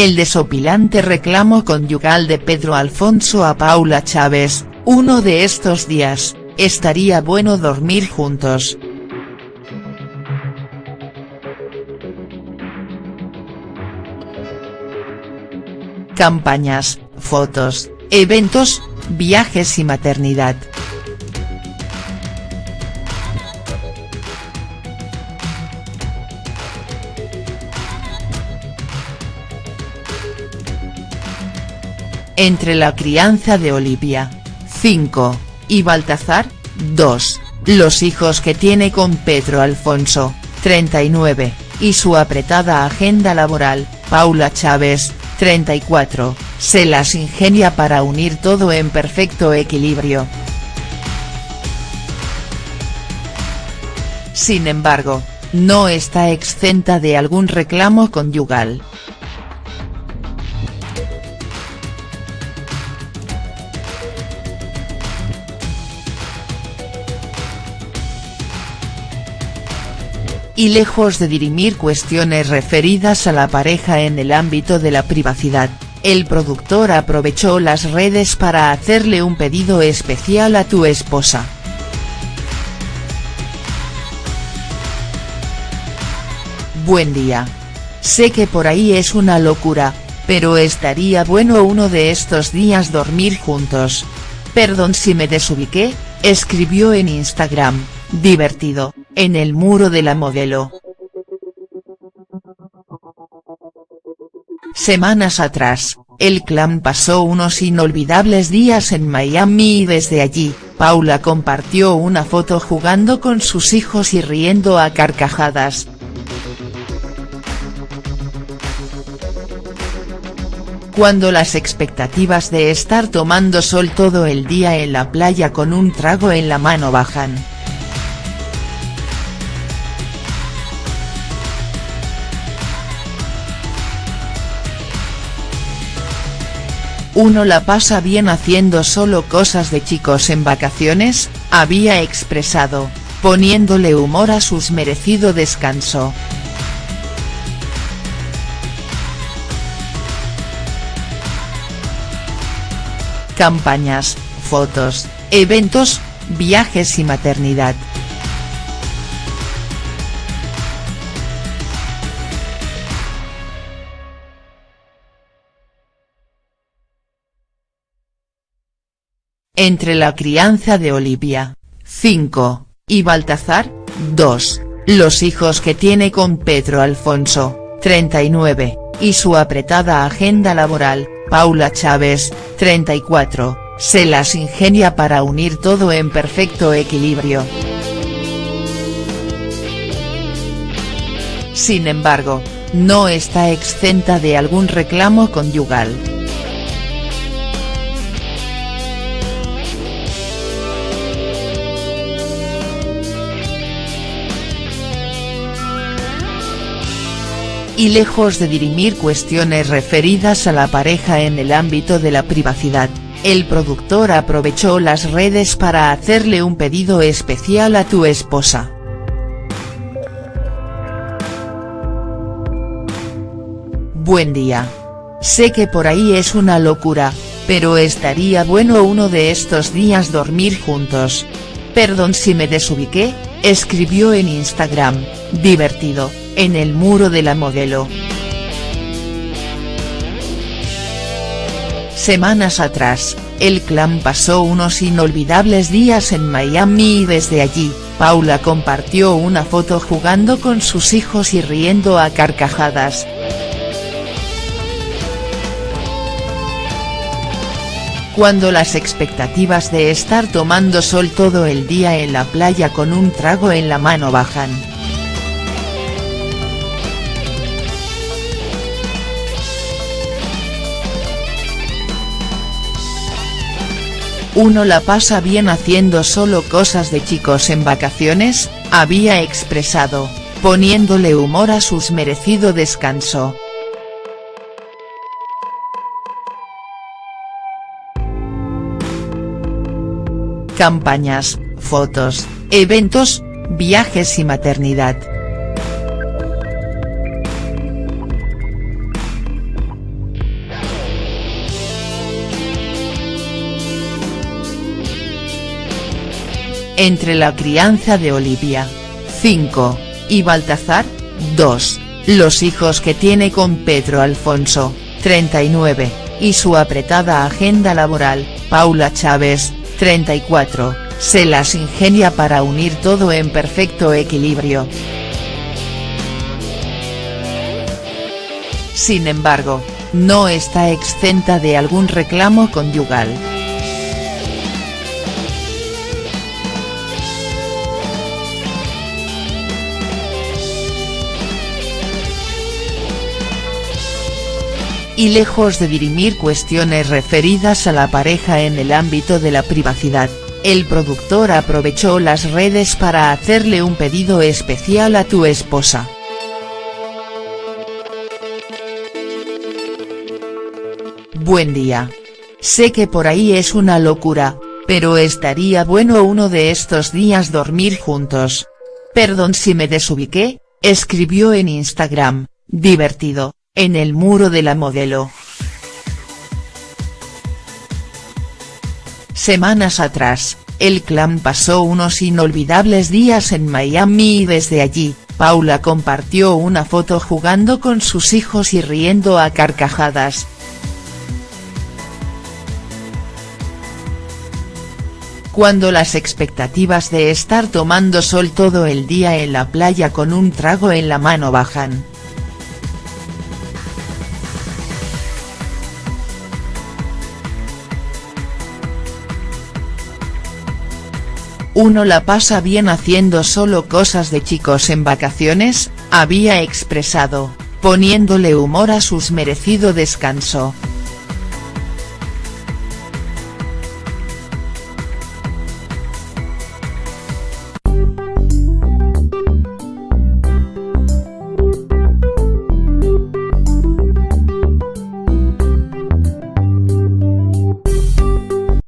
El desopilante reclamo conyugal de Pedro Alfonso a Paula Chávez, uno de estos días, estaría bueno dormir juntos. Campañas, fotos, eventos, viajes y maternidad. Entre la crianza de Olivia, 5, y Baltazar, 2, los hijos que tiene con Pedro Alfonso, 39, y su apretada agenda laboral, Paula Chávez, 34, se las ingenia para unir todo en perfecto equilibrio. Sin embargo, no está exenta de algún reclamo conyugal. Y lejos de dirimir cuestiones referidas a la pareja en el ámbito de la privacidad, el productor aprovechó las redes para hacerle un pedido especial a tu esposa. Buen día. Sé que por ahí es una locura, pero estaría bueno uno de estos días dormir juntos. Perdón si me desubiqué, escribió en Instagram, divertido, en el muro de la modelo. Semanas atrás, el clan pasó unos inolvidables días en Miami y desde allí, Paula compartió una foto jugando con sus hijos y riendo a carcajadas. Cuando las expectativas de estar tomando sol todo el día en la playa con un trago en la mano bajan. Uno la pasa bien haciendo solo cosas de chicos en vacaciones, había expresado, poniéndole humor a sus merecido descanso. Campañas, fotos, eventos, viajes y maternidad. Entre la crianza de Olivia, 5, y Baltazar, 2, los hijos que tiene con Pedro Alfonso, 39, y su apretada agenda laboral, Paula Chávez, 34, se las ingenia para unir todo en perfecto equilibrio. Sin embargo, no está exenta de algún reclamo conyugal. Y lejos de dirimir cuestiones referidas a la pareja en el ámbito de la privacidad, el productor aprovechó las redes para hacerle un pedido especial a tu esposa. Buen día. Sé que por ahí es una locura, pero estaría bueno uno de estos días dormir juntos. Perdón si me desubiqué, escribió en Instagram, divertido en el muro de la modelo. Semanas atrás, el clan pasó unos inolvidables días en Miami y desde allí, Paula compartió una foto jugando con sus hijos y riendo a carcajadas. Cuando las expectativas de estar tomando sol todo el día en la playa con un trago en la mano bajan. Uno la pasa bien haciendo solo cosas de chicos en vacaciones, había expresado, poniéndole humor a sus merecido descanso. Campañas, fotos, eventos, viajes y maternidad. Entre la crianza de Olivia. 5. Y Baltazar. 2. Los hijos que tiene con Pedro Alfonso. 39. Y su apretada agenda laboral, Paula Chávez. 34. Se las ingenia para unir todo en perfecto equilibrio. Sin embargo, no está exenta de algún reclamo conyugal. Y lejos de dirimir cuestiones referidas a la pareja en el ámbito de la privacidad, el productor aprovechó las redes para hacerle un pedido especial a tu esposa. Buen día. Sé que por ahí es una locura, pero estaría bueno uno de estos días dormir juntos. Perdón si me desubiqué, escribió en Instagram, divertido, en el muro de la modelo. Semanas atrás, el clan pasó unos inolvidables días en Miami y desde allí, Paula compartió una foto jugando con sus hijos y riendo a carcajadas. Cuando las expectativas de estar tomando sol todo el día en la playa con un trago en la mano bajan. Uno la pasa bien haciendo solo cosas de chicos en vacaciones, había expresado, poniéndole humor a sus merecido descanso.